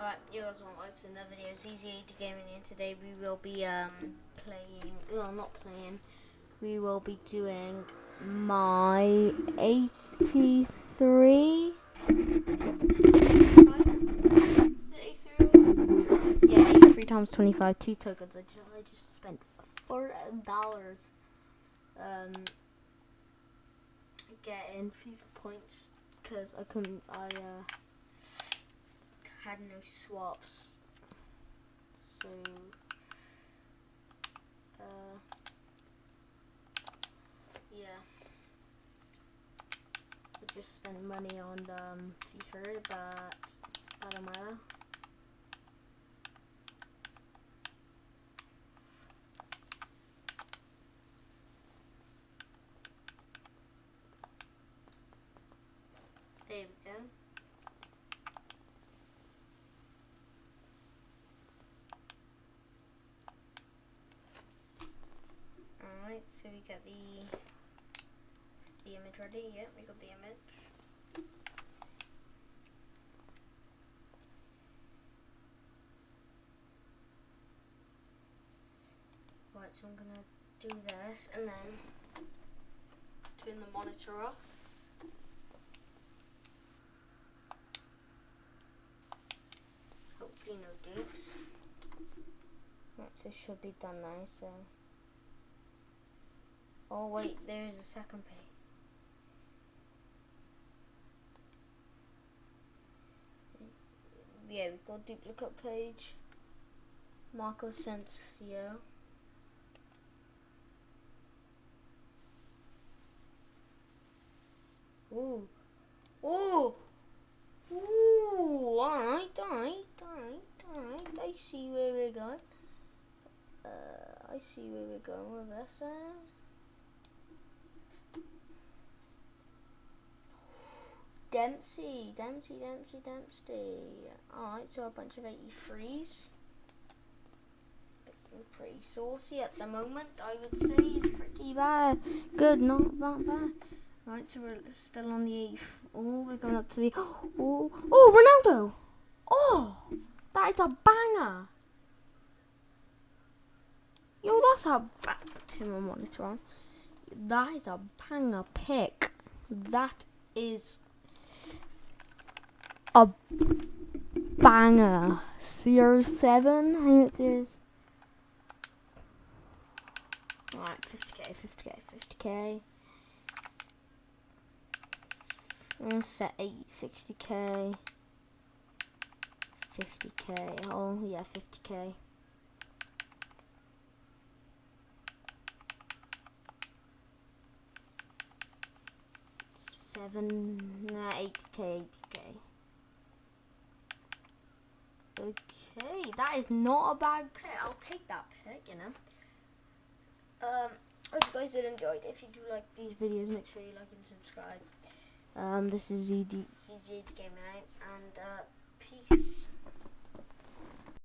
Alright, you guys want to watch another video? ZZ80 Gaming and today we will be um playing well not playing. We will be doing my 83 Yeah, 83 times 25, two tokens. I just, I just spent four dollars um getting FIFA points because I couldn't I uh had no swaps. So, uh, yeah. We just spent money on um, FIFA, but don't matter. Got the the image ready. Yep, we got the image. Right, so I'm gonna do this and then turn the monitor off. Hopefully no dupes. Right, so should be done now, so Oh wait, there's a second page. Yeah, we've got duplicate page. Marco Asensio. Ooh. Ooh. Ooh. Alright, alright, alright, alright. I see where we're going. Uh, I see where we're going with this. Uh. Dempsey, Dempsey, Dempsey, Dempsey. Alright, so a bunch of 83s. Pretty saucy at the moment, I would say. It's pretty bad. Good, not that bad. Right, so we're still on the 8th. Oh, we're going up to the... Oh, oh, Ronaldo! Oh, that is a banger. Yo, that's a... Turn my monitor on. That is a banger pick. That is a banger. CR7, how much is? Alright, 50k, 50k, 50k. I'm set 8, 60k. 50k. Oh, yeah, 50k. Seven, 80k, 80k. Okay, that is not a bad pick. I'll take that pick, you know. Um, hope you guys did enjoy it. If you do like these videos, make sure you like and subscribe. Um, this is ZD, ZD Gaming Out, and uh, peace.